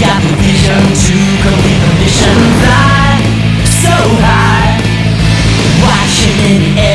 got the vision to complete the mission Fly so high Watching in air